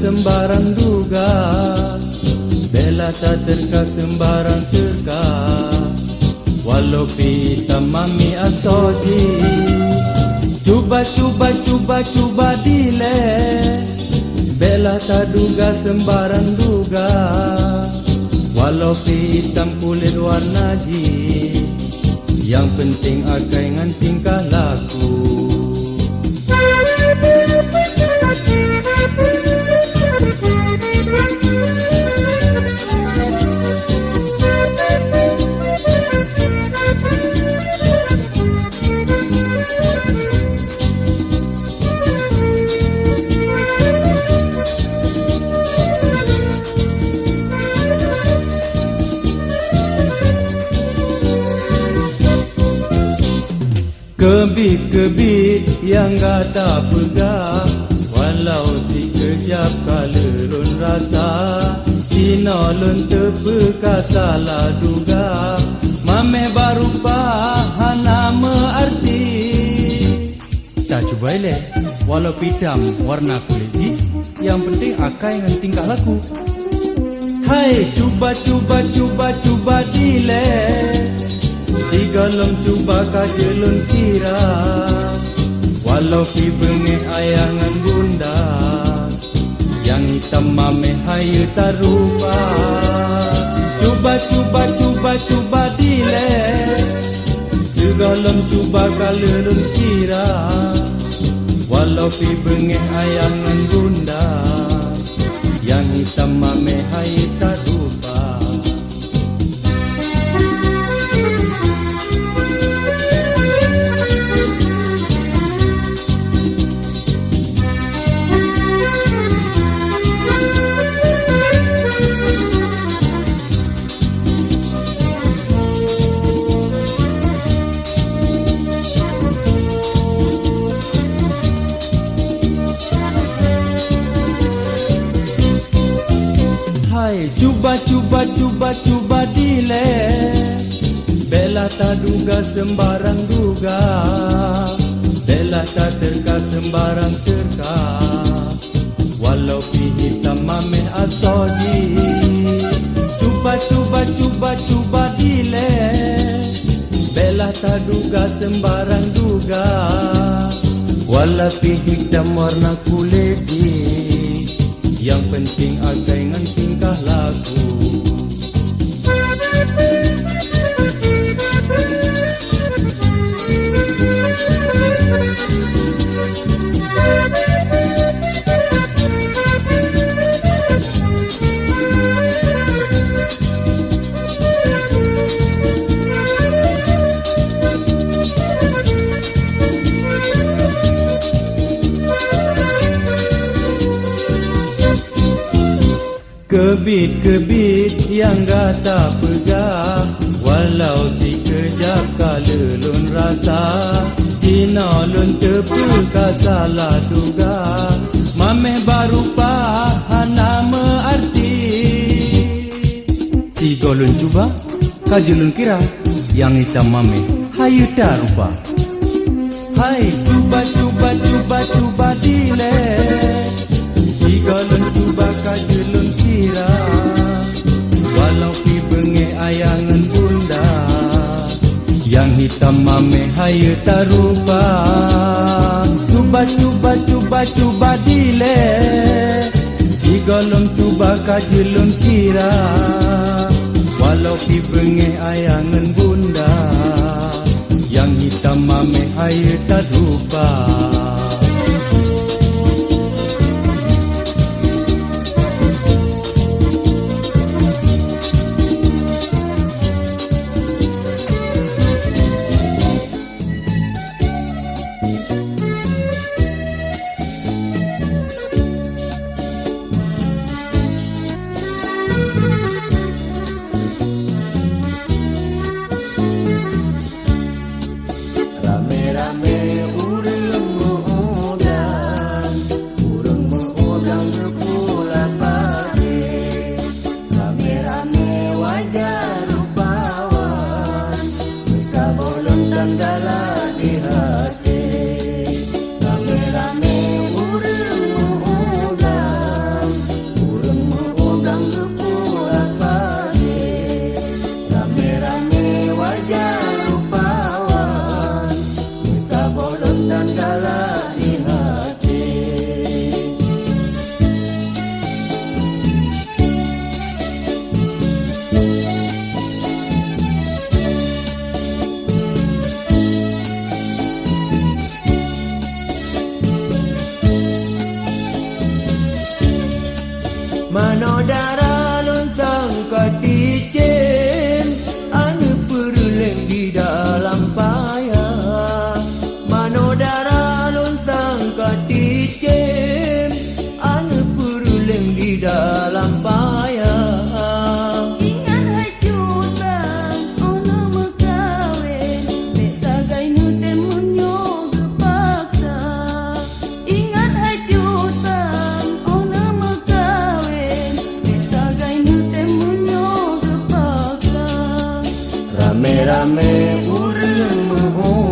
Sembarang duga. Bella tak terka sembarang terka. Walau pita mami asodi Cuba cuba cuba cuba dile Bella tak duga sembarang duga. Walau hitam kulit warna ji Yang penting akai ngan tingkah laku Kebit-kebit yang gak tak pegah Walau si kejap kalelun rasa. Cina lun terpeka salah duga. Mame baru faham nama arti. Tak cuba elek. Walau hitam warna kulit Yang penting akai dengan tingkah laku. Hai cuba cuba cuba cuba dilek Si galong cuba kajelun kira Walau pi bengi ayangan bunda Yang hitam mame hayu tarupa. Cuba cuba cuba cuba dile Segalom cuba kalelun kira Walau pi bengi ayangan bunda Yang hitam mame hayu tarupa Bella tak duga sembarang duga. Bella tak terka sembarang terka. Walau pi hitam mameh asodi Cuba cuba cuba cuba dile Bella tak duga sembarang duga. Walau pi hitam warna kulit yang penting agai ngan tingkah laku Música Kebit-kebit yang gak tak pegah. Walau si kejap kalelun rasa Cina lun terpeka salah duga. Mameh baru faham nama arti. Si golun cuba, kajulun kira. Yang hitam mameh, hayu tak rupa. Hai cuba cuba cuba cuba dile hayu tarupa Cuba cuba cuba cuba dile Si golong cuba kajulun kira. Walau pi bengi ayangan bunda. Yang hitam mame hayu tarupa Rame-rame मेरा मैं उर्म हूँ।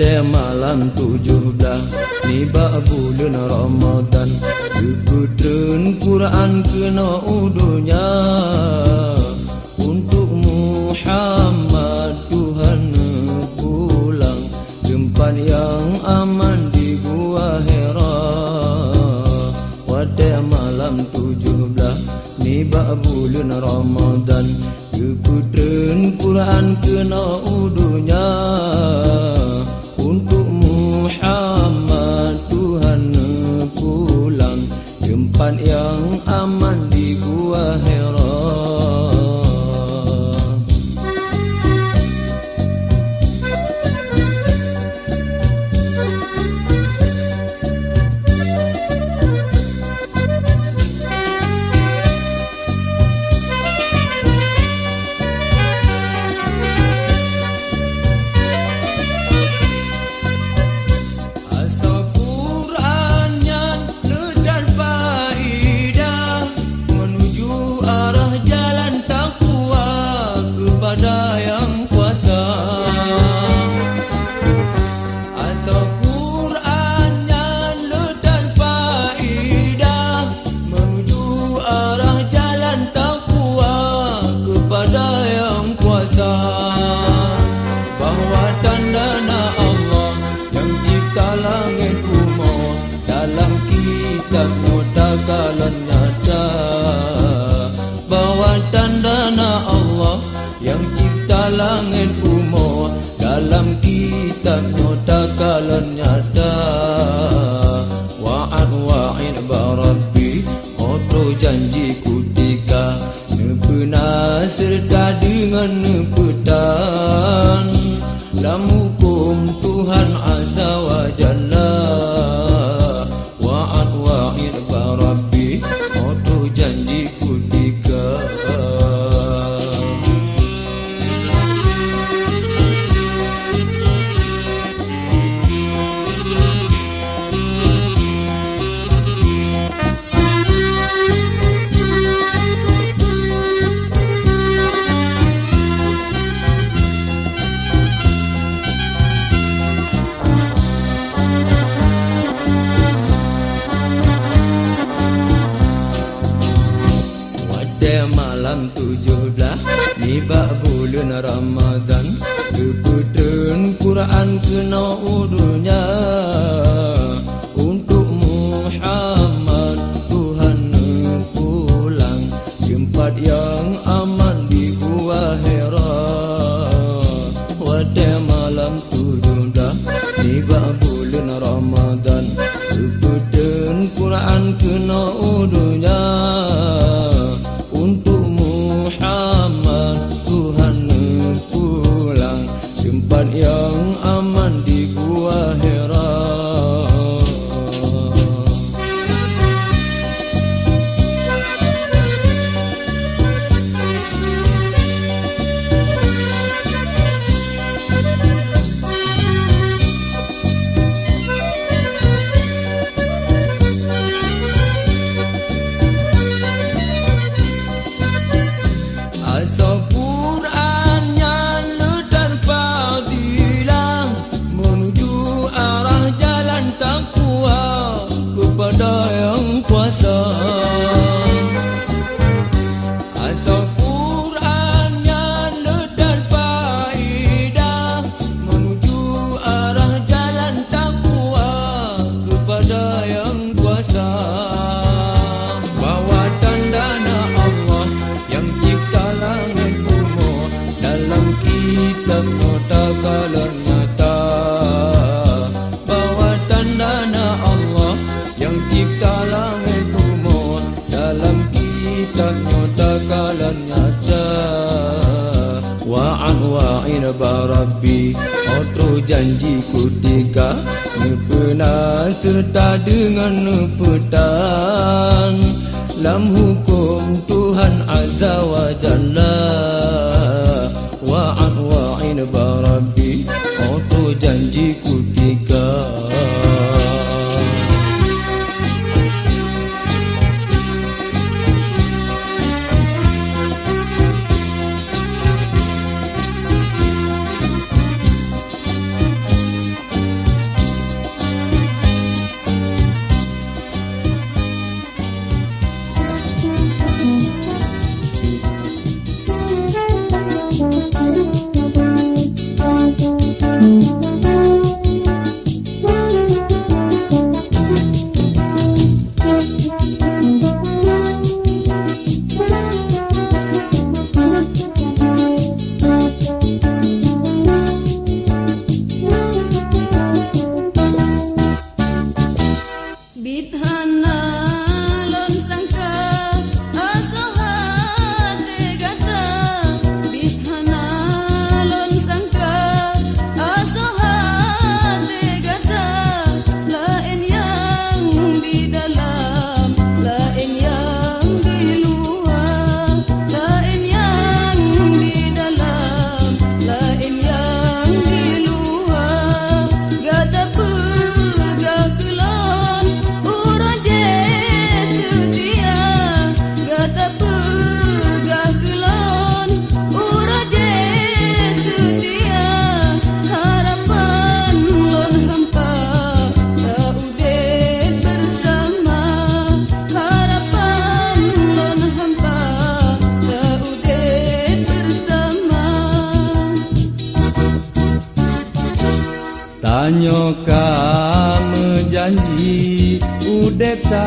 te malam tujuh dah Niba bulan Ramadan. Dibutun Quran kena udunya. Untuk Muhammad Tuhan pulang. Tempat yang aman di gua hera. Wadai malam tujuh belah Niba bulan Ramadan. Dibutun Quran kena udunya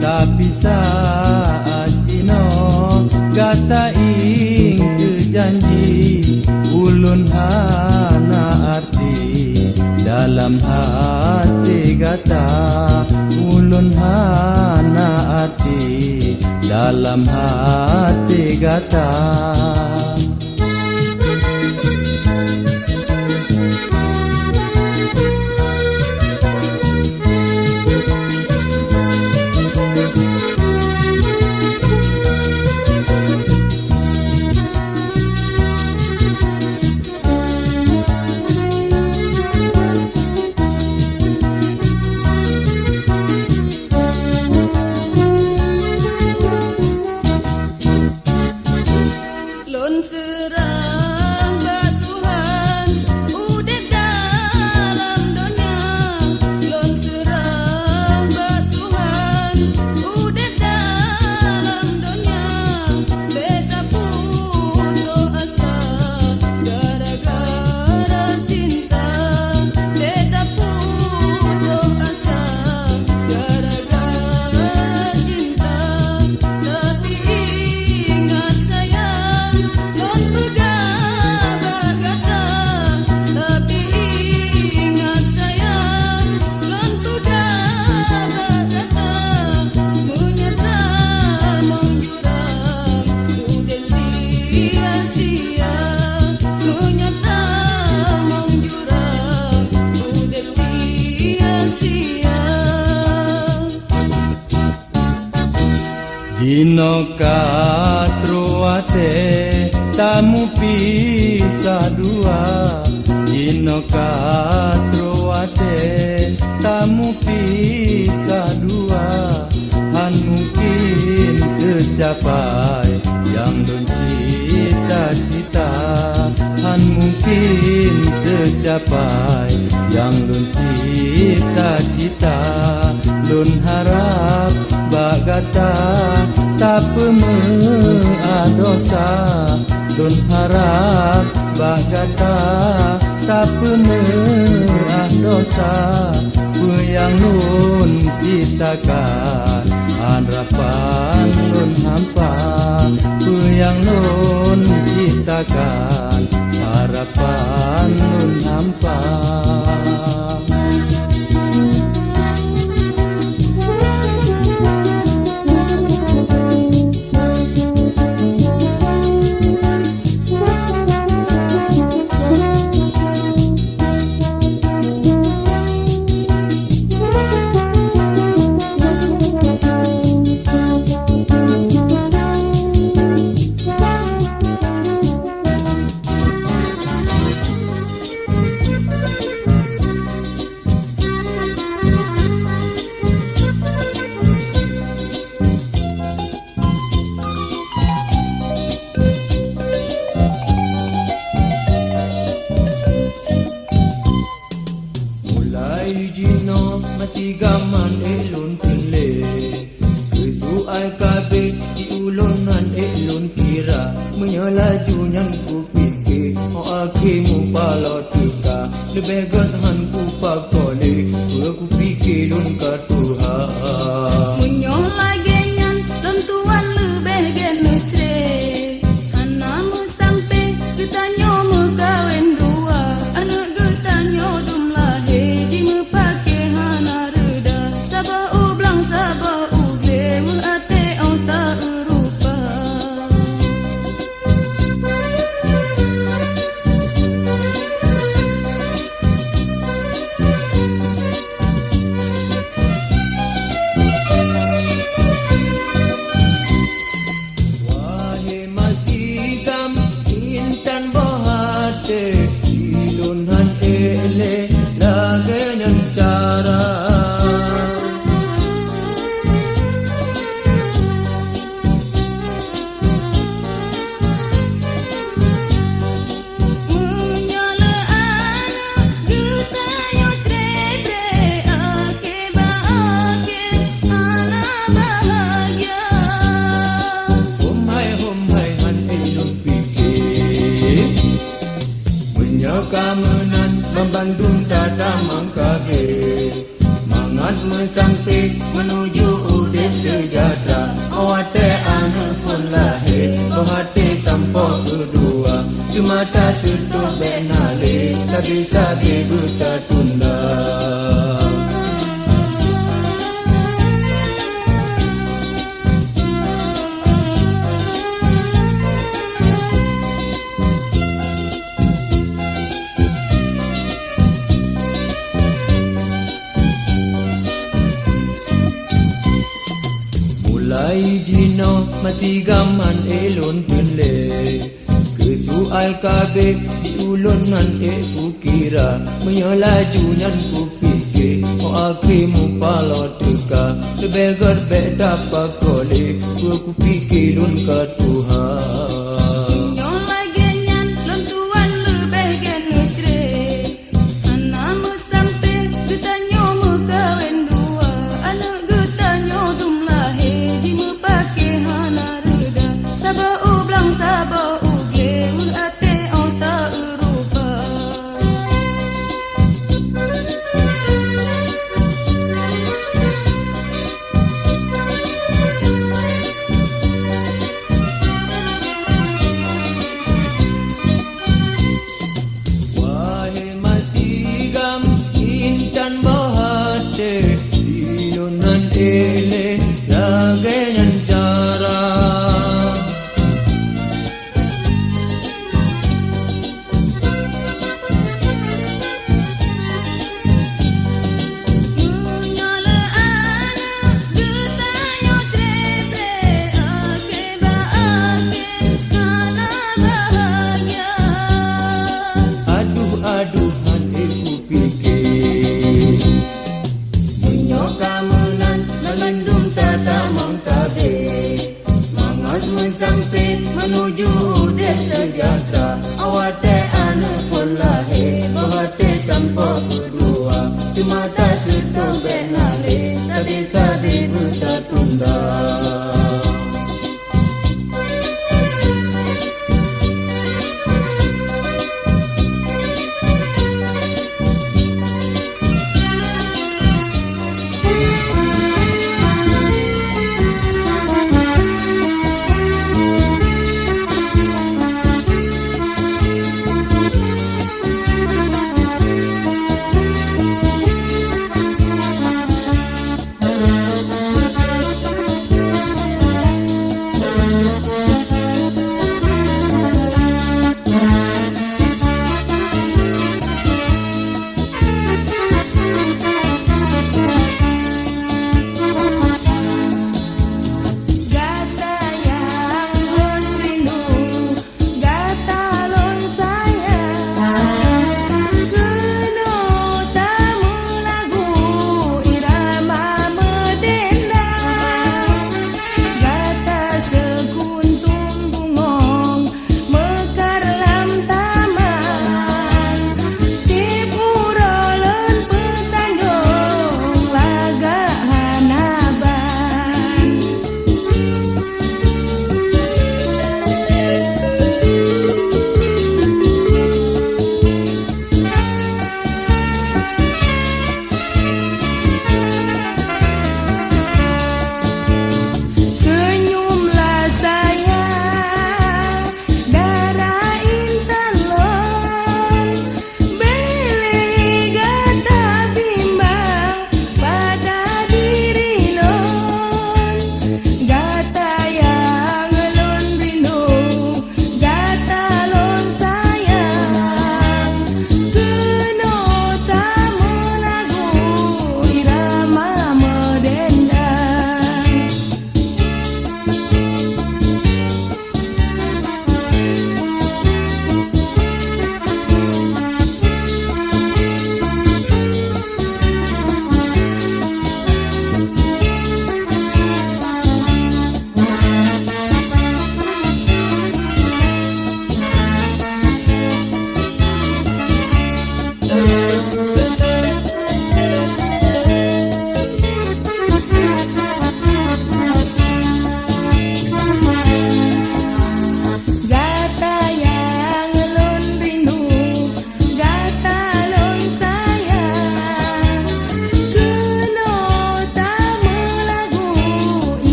Tapi saat Cino kata ing kejanji Ulun hana arti dalam hati kata Ulun hana arti. Dalam hati gata Ulun hana arti. Dalam hati gata. pemedosa Dun harap bagata tak pemerah dosa. Puyang nun pitakan Anrapan nun hampa. Puyang nun pitakan Harapan nun hampa.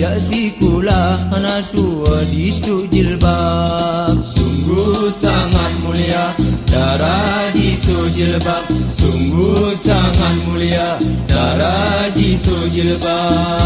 Sejak si kula anak tua di jilbab. Sungguh sangat mulia darah di jilbab. Sungguh sangat mulia darah di jilbab.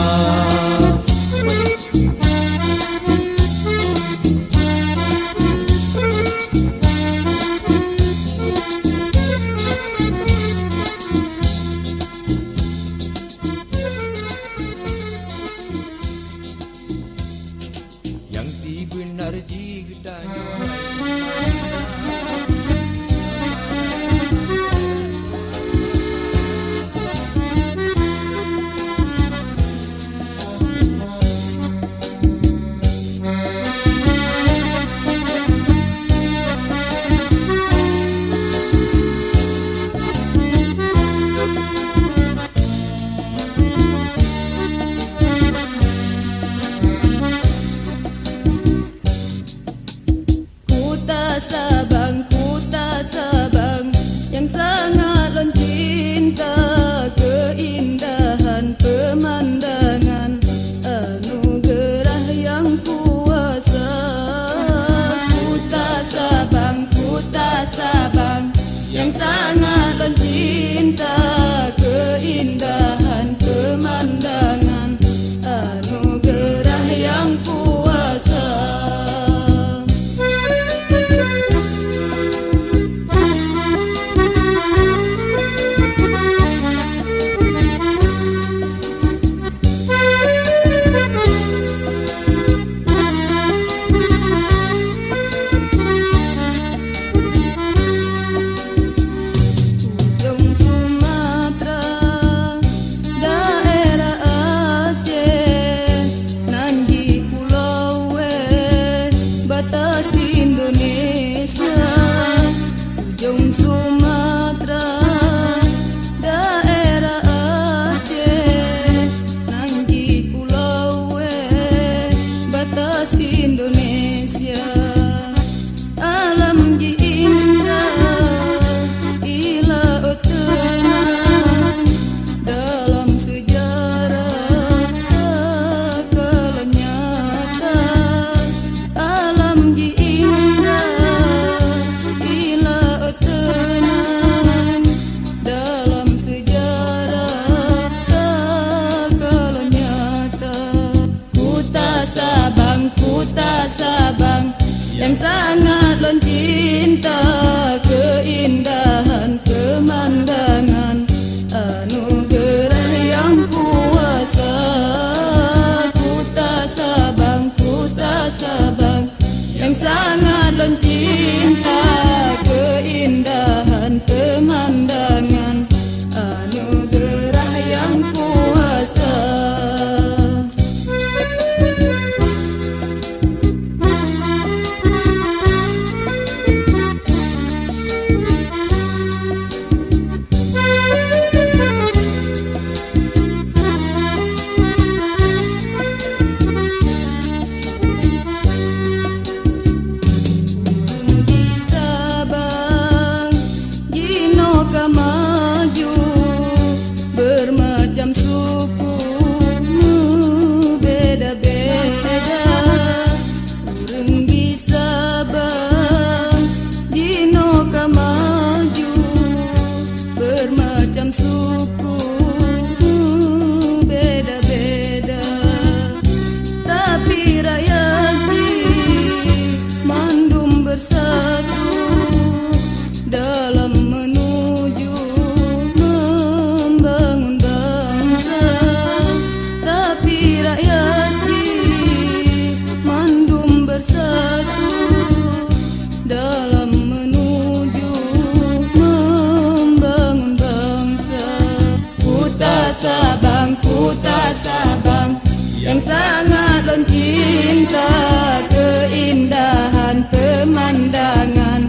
love. yang sangat loncinta keindahan pemandangan.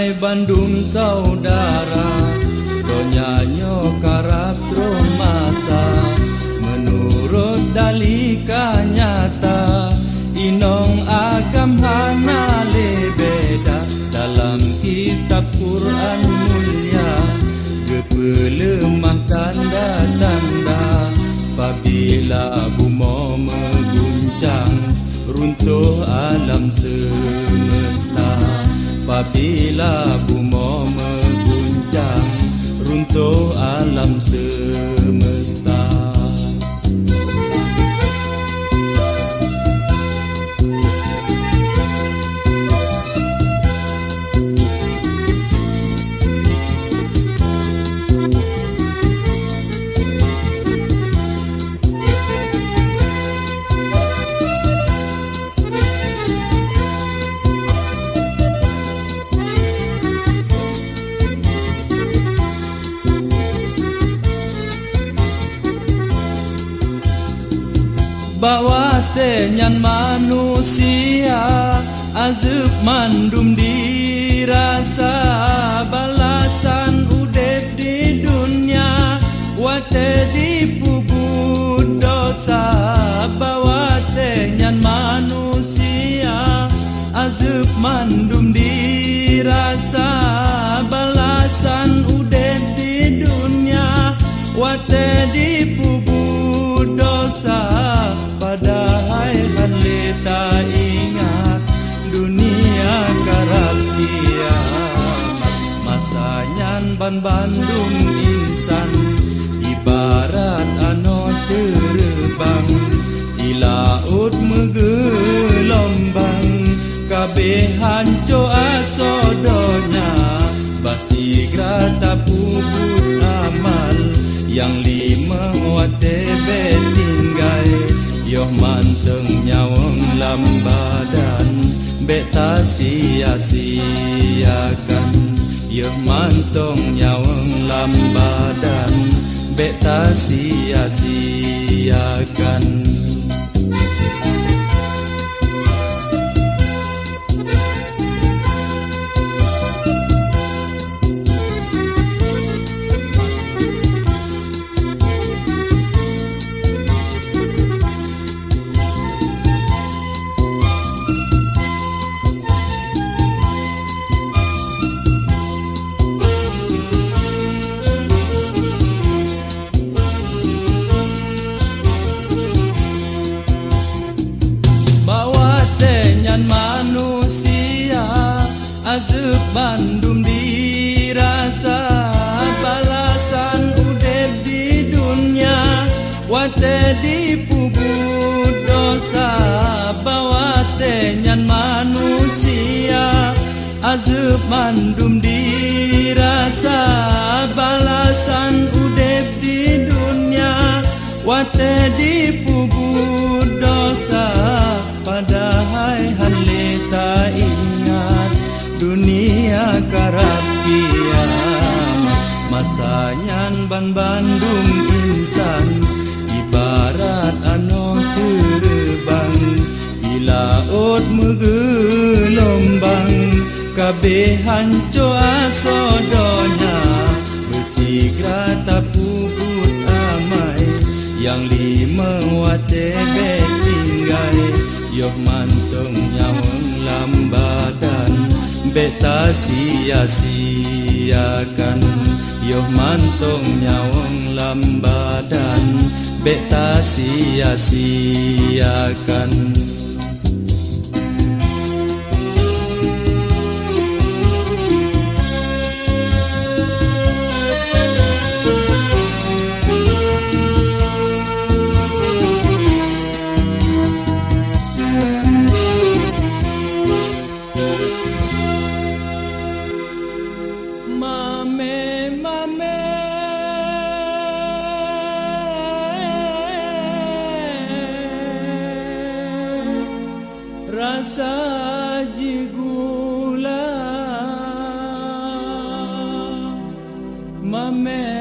Hai Bandung saudara Donyanyo karap masa Menurut dalika nyata Inong agam hana lebeda Dalam kitab Quran mulia Gepelemah tanda-tanda Apabila bumo menggunakan runtuh alam semesta Apabila bumo mengguncang Runtuh alam semesta mandum dirasa Balasan udep di dunia. Wate di pubut dosa Padahal halita ingat dunia karab kiamat Masanyan ban Bandung insan ibarat ano terbang. Di laut menggelombang kabeh hanco asodonya basi grata puput amal. Yang lima wate betinggai Yoh manteng nyawang lambadan Beta sia-siakan. Yoh manteng nyawang lambadan Beta sia-siakan mandum dirasa Balasan udep di dunia Wate di pubut dosa. Padahal halita ingat Dunia karab kiamat Masanyan ban Bandung insan Ibarat ano terbang. Di laut menggelombang Kabeh hanco asodonya Besi grata puput amai Yang lima wate betinggai Yoh mantung nyawang lambadan Beta sia-siakan. Yoh mantung nyawang lambadan Beta sia-siakan Mame lun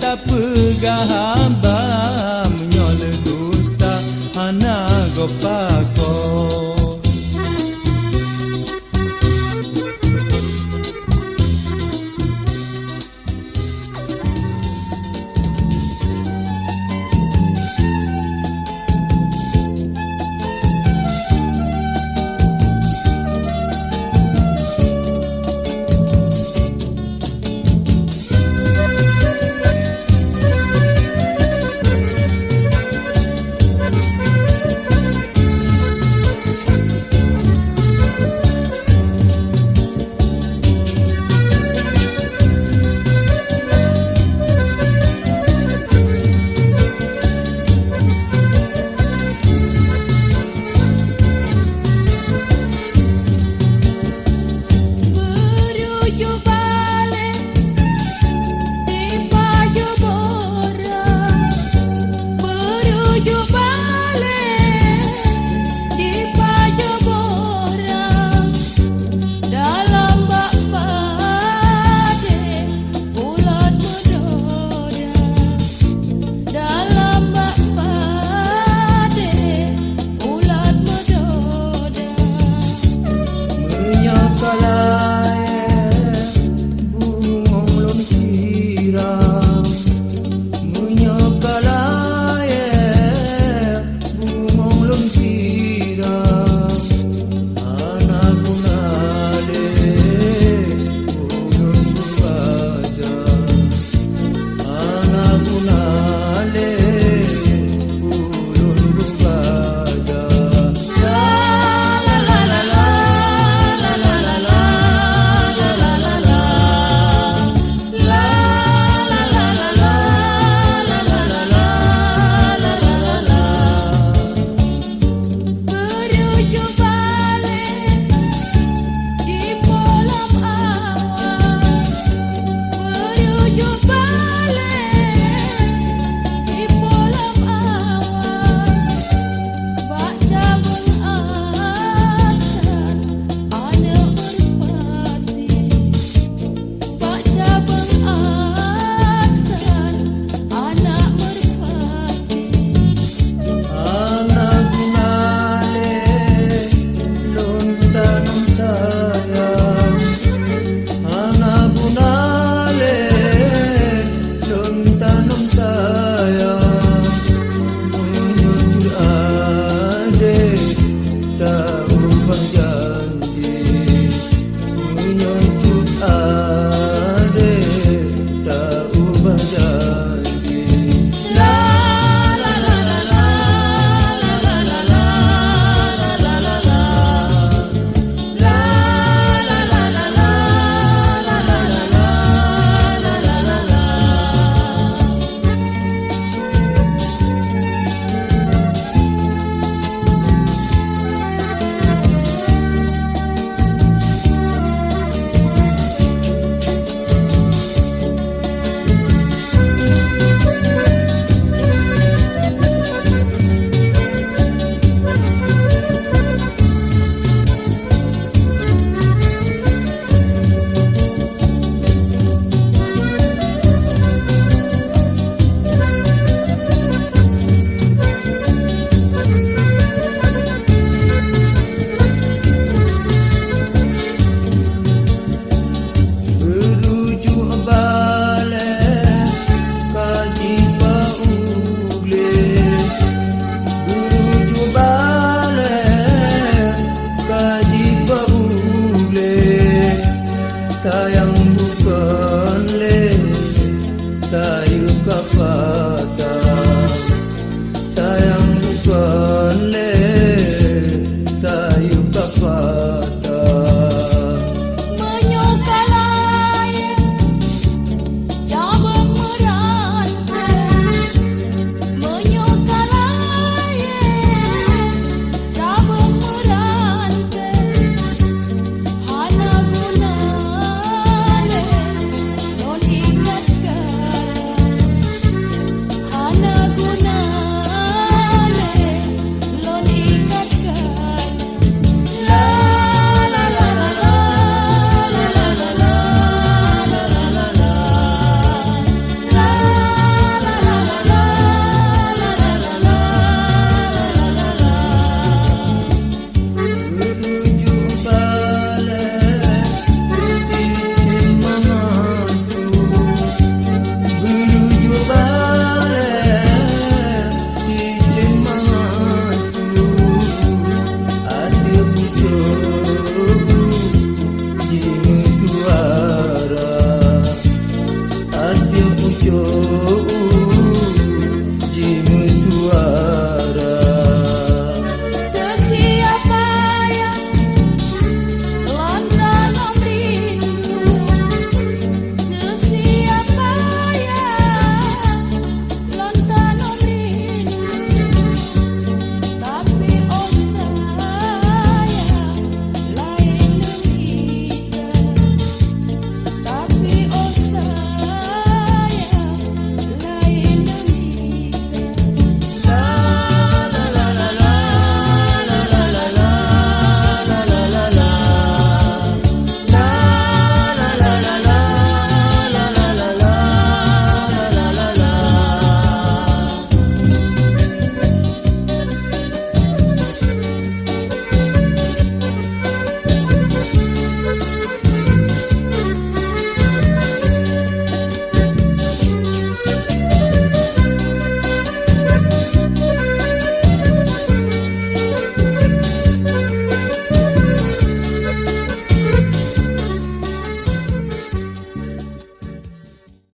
tak pegah hamba.